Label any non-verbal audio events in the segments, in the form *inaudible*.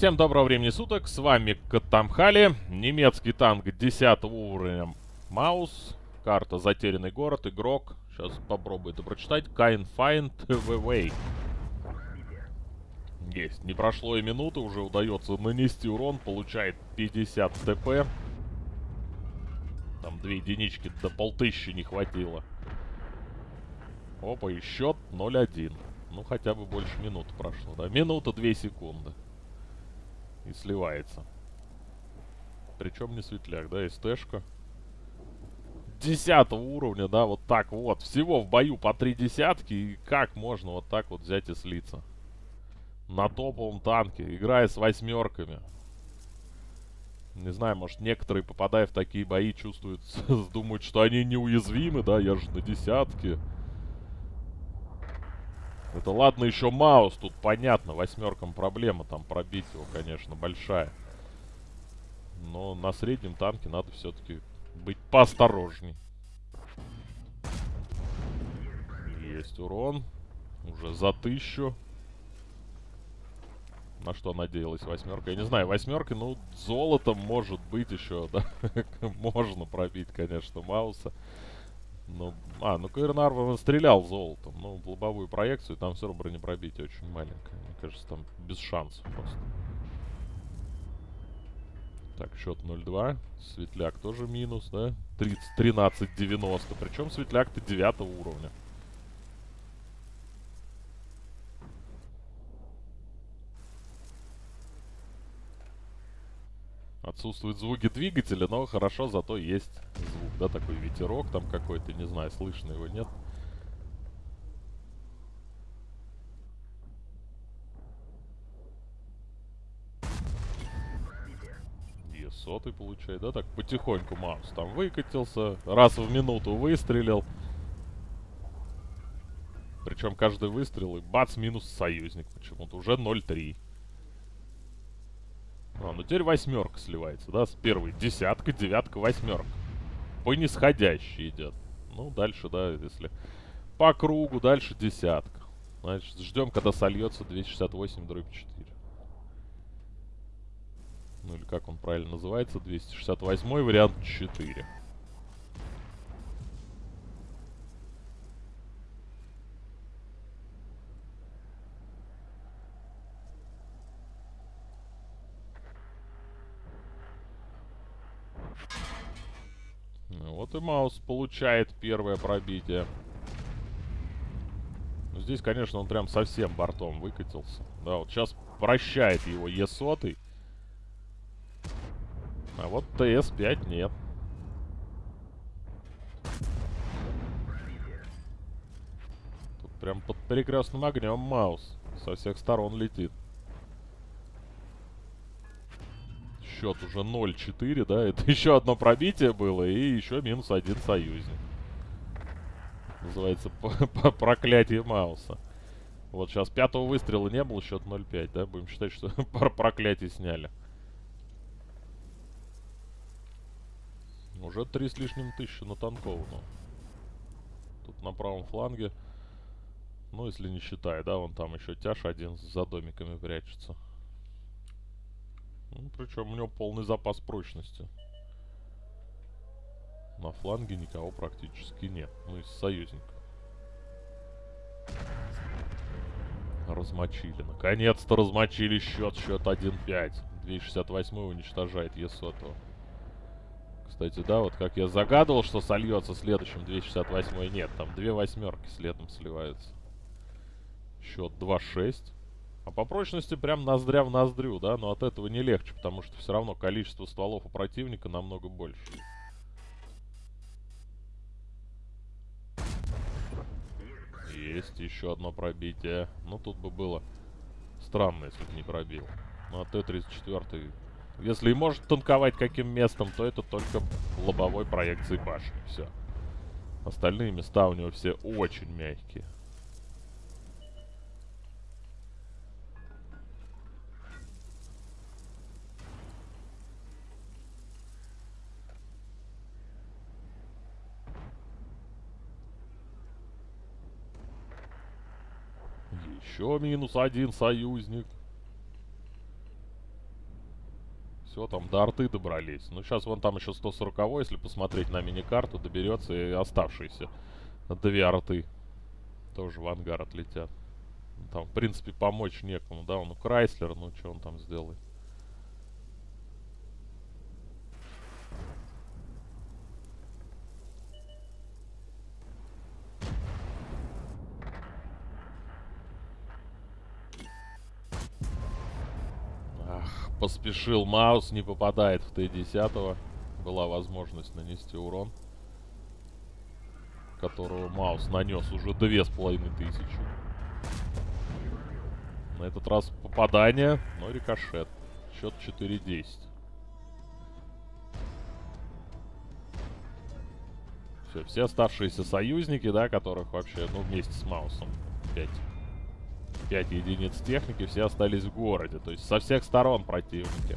Всем доброго времени суток, с вами Катамхали, немецкий танк 10 уровня Маус, карта Затерянный город, игрок, сейчас попробую это прочитать, Kind Find the Way. Есть, не прошло и минуты, уже удается нанести урон, получает 50 ТП. Там две единички, до полтыщи не хватило. Опа, и счет 0-1. Ну, хотя бы больше минуты прошло, да? Минута, две секунды. И сливается. Причем не светляк, да, СТшка. Десятого уровня, да, вот так вот. Всего в бою по три десятки. И как можно вот так вот взять и слиться? На топовом танке, играя с восьмерками. Не знаю, может некоторые, попадая в такие бои, чувствуют, *laughs* думают, что они неуязвимы, да, я же на десятке. Это ладно еще Маус, тут понятно, восьмеркам проблема, там пробить его, конечно, большая. Но на среднем танке надо все-таки быть поосторожней. Есть урон. Уже за тысячу. На что надеялась восьмерка? Я не знаю, восьмерка, ну, золотом может быть еще, да. *laughs* Можно пробить, конечно, Мауса. Ну, а, ну Каирнарван стрелял золотом. Ну, в лобовую проекцию, там все равно бронепробитие очень маленькое. Мне кажется, там без шансов просто. Так, счет 0-2. Светляк тоже минус, да? 13-90. Причем Светляк-то 9 уровня. Отсутствуют звуки двигателя, но хорошо, зато есть звук, да, такой ветерок там какой-то, не знаю, слышно его, нет? Е сотый получает, да, так потихоньку Маус там выкатился, раз в минуту выстрелил. Причем каждый выстрел и бац, минус союзник почему-то, уже 0-3. А, ну теперь восьмерка сливается, да, с первой. Десятка, девятка, восьмерка. По нисходящей идет. Ну, дальше, да, если по кругу, дальше десятка. Значит, ждем, когда сольется 268 дробь 4. Ну или как он правильно называется, 268 вариант 4. Вот и Маус получает первое пробитие. Ну, здесь, конечно, он прям совсем бортом выкатился. Да, вот сейчас прощает его Е100. А вот ТС-5 нет. Тут прям под перекрестным огнем Маус. Со всех сторон летит. Счет уже 0-4, да, это *laughs* еще одно пробитие было и еще минус один союзник. Называется *laughs* проклятие Мауса. Вот сейчас пятого выстрела не было, счет 0-5, да, будем считать, что *laughs* проклятие сняли. Уже три с лишним тысячи на танкованном. Тут на правом фланге, ну, если не считая, да, вон там еще тяж один за домиками прячется. Ну, причем у него полный запас прочности. На фланге никого практически нет. Ну, из союзников. Размочили. Наконец-то размочили счет. Счет 1-5. 268 уничтожает Есотова. Кстати, да, вот как я загадывал, что сольется следующим 268 нет. Там две восьмерки следом сливаются. Счет 2-6. А по прочности прям ноздря в ноздрю, да? Но от этого не легче, потому что все равно количество стволов у противника намного больше. Есть еще одно пробитие. Ну, тут бы было странно, если бы не пробил. Ну, а Т-34... Если и может танковать каким местом, то это только лобовой проекции башни. Все. Остальные места у него все очень мягкие. Еще минус один союзник. Все, там до арты добрались. Ну, сейчас вон там еще 140 если посмотреть на мини-карту, доберется и оставшиеся две арты тоже в ангар отлетят. Там, в принципе, помочь некому, да? Ну, Крайслер, ну, что он там сделает? Поспешил Маус, не попадает в Т-10. Была возможность нанести урон. Которого Маус нанес уже две с половиной тысячи. На этот раз попадание, но рикошет. Счет 4-10. Все, все оставшиеся союзники, да, которых вообще, ну, вместе с Маусом 5 5 единиц техники, все остались в городе. То есть со всех сторон противники.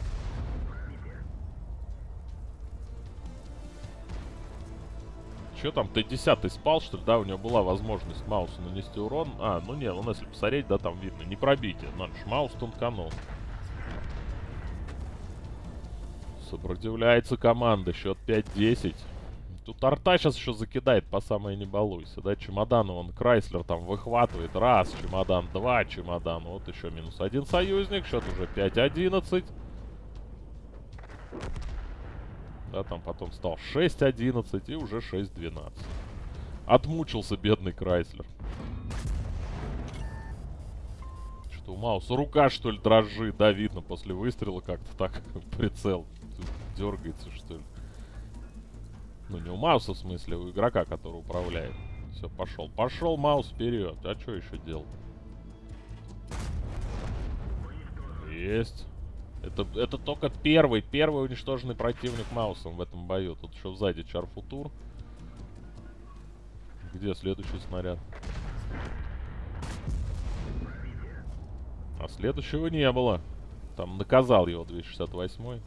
Че там, Т-10 спал, что ли? Да, у него была возможность Маусу нанести урон. А, ну не, ну если посмотреть, да, там видно. Не пробитие. Наш Маус тонканул. Сопротивляется команда. Счет 5-10. Тут арта сейчас еще закидает по самой не балуйся, да? Чемодан он Крайслер там выхватывает. Раз чемодан, два чемодан. Вот еще минус один союзник. Счет уже 5-11. Да, там потом стал 6-11 и уже 6-12. Отмучился бедный Крайслер. Что у Мауса рука, что ли, дрожит? Да, видно, после выстрела как-то так *laughs* прицел дергается, что ли. Ну, не у Мауса, в смысле, у игрока, который управляет. Все, пошел. Пошел Маус вперед. А что еще делать? Есть. Это, это только первый, первый уничтоженный противник Маусом в этом бою. Тут еще сзади Чарфутур. Где следующий снаряд? А следующего не было. Там наказал его 268 -й.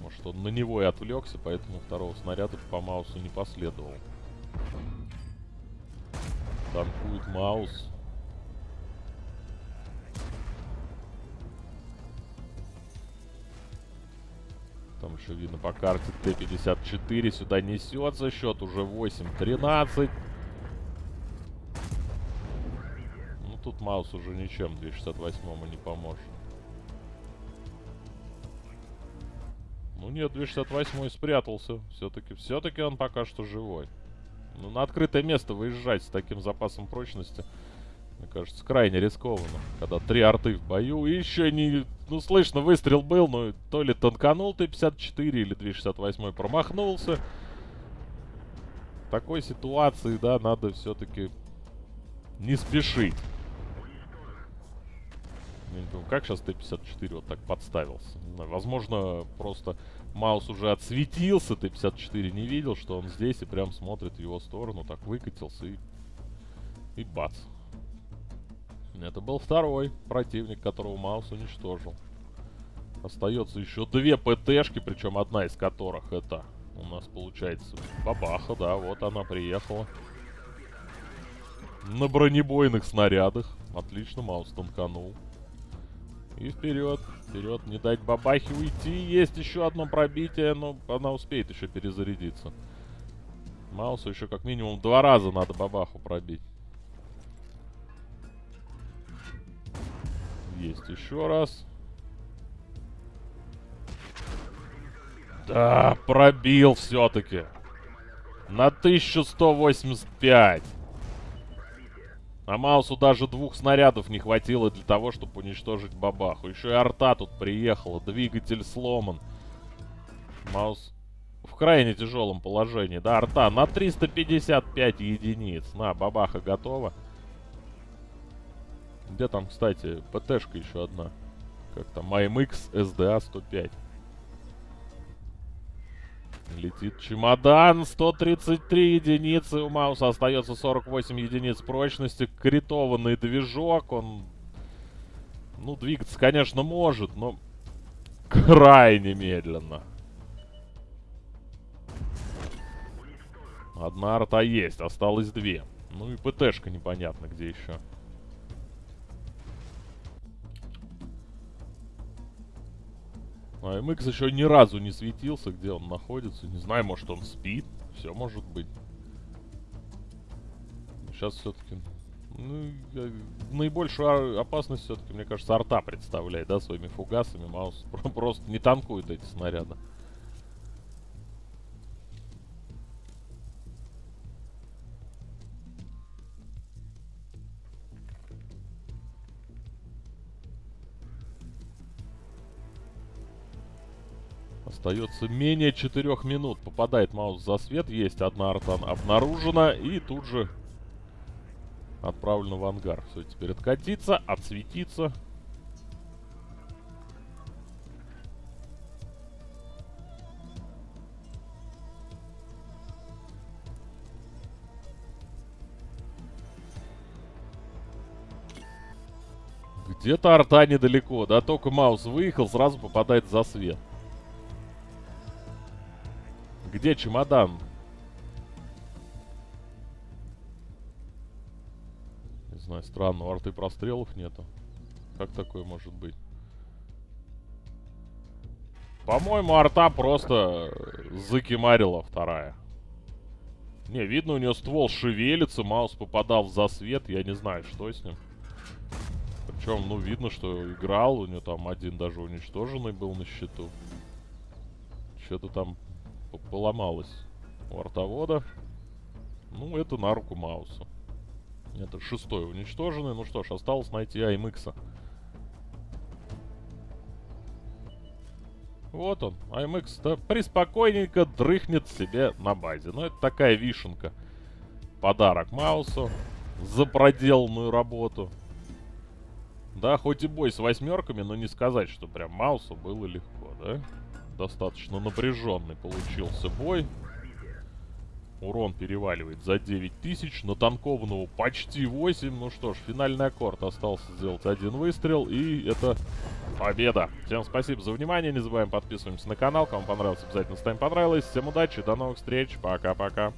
Может, он на него и отвлекся, поэтому второго снаряда по Маусу не последовал. Танкует Маус. Там еще видно по карте Т-54 сюда несется. Счет уже 8-13. Ну, тут Маус уже ничем 268-му не поможет. Нет, 268 спрятался. Все-таки, все-таки он пока что живой. Ну, на открытое место выезжать с таким запасом прочности, мне кажется, крайне рискованно. Когда три арты в бою. И еще не... Ну, слышно, выстрел был, но то ли тонканул Т-54, или 268 промахнулся. В такой ситуации, да, надо все-таки не спешить. Как сейчас Т-54 вот так подставился. Возможно, просто Маус уже отсветился, Т-54 не видел, что он здесь и прям смотрит в его сторону. Так выкатился и... И бац. Это был второй противник, которого Маус уничтожил. Остается еще две ПТшки, причем одна из которых это у нас получается бабаха, да, вот она приехала. На бронебойных снарядах. Отлично, Маус танканул. И вперед, вперед, не дать бабахе уйти. Есть еще одно пробитие, но она успеет еще перезарядиться. Маусу еще как минимум два раза надо бабаху пробить. Есть еще раз. Да, пробил все-таки. На 1185. А Маусу даже двух снарядов не хватило для того, чтобы уничтожить бабаху. Еще и арта тут приехала, двигатель сломан. Маус в крайне тяжелом положении. Да, арта на 355 единиц. На, бабаха готова. Где там, кстати, ПТшка еще одна? Как там? MX SDA 105. Летит чемодан. 133 единицы. У Мауса остается 48 единиц прочности. Критованный движок. Он, ну, двигаться, конечно, может, но крайне медленно. Одна арта есть. Осталось две. Ну и ПТшка непонятно где еще. А MX еще ни разу не светился, где он находится. Не знаю, может он спит. Все может быть. Сейчас все-таки... Ну, наибольшую опасность все-таки, мне кажется, арта представляет, да, своими фугасами. Маус *laughs* просто не танкует эти снаряды. Остается менее 4 минут. Попадает маус за свет. Есть одна арта обнаружена. И тут же отправлена в ангар. Все, теперь откатиться, отсветиться. Где-то арта недалеко, да, только маус выехал, сразу попадает за свет. Где чемодан? Не знаю, странно, арты прострелов нету. Как такое может быть? По-моему, арта просто закимарила вторая. Не, видно, у нее ствол шевелится, маус попадал в засвет, я не знаю, что с ним. Причем, ну, видно, что играл, у нее там один даже уничтоженный был на счету. Что-то там поломалось у артовода. Ну, это на руку Маусу. Это шестой уничтоженный. Ну что ж, осталось найти АМХ. Вот он, АМХ-то приспокойненько дрыхнет себе на базе. Ну, это такая вишенка. Подарок Маусу за проделанную работу. Да, хоть и бой с восьмерками, но не сказать, что прям Маусу было легко, да? Достаточно напряженный получился бой. Урон переваливает за 9000. На танкованного почти 8. Ну что ж, финальный аккорд. Остался сделать один выстрел. И это победа. Всем спасибо за внимание. Не забываем подписываемся на канал. Кому понравилось, обязательно ставим понравилось. Всем удачи. До новых встреч. Пока-пока.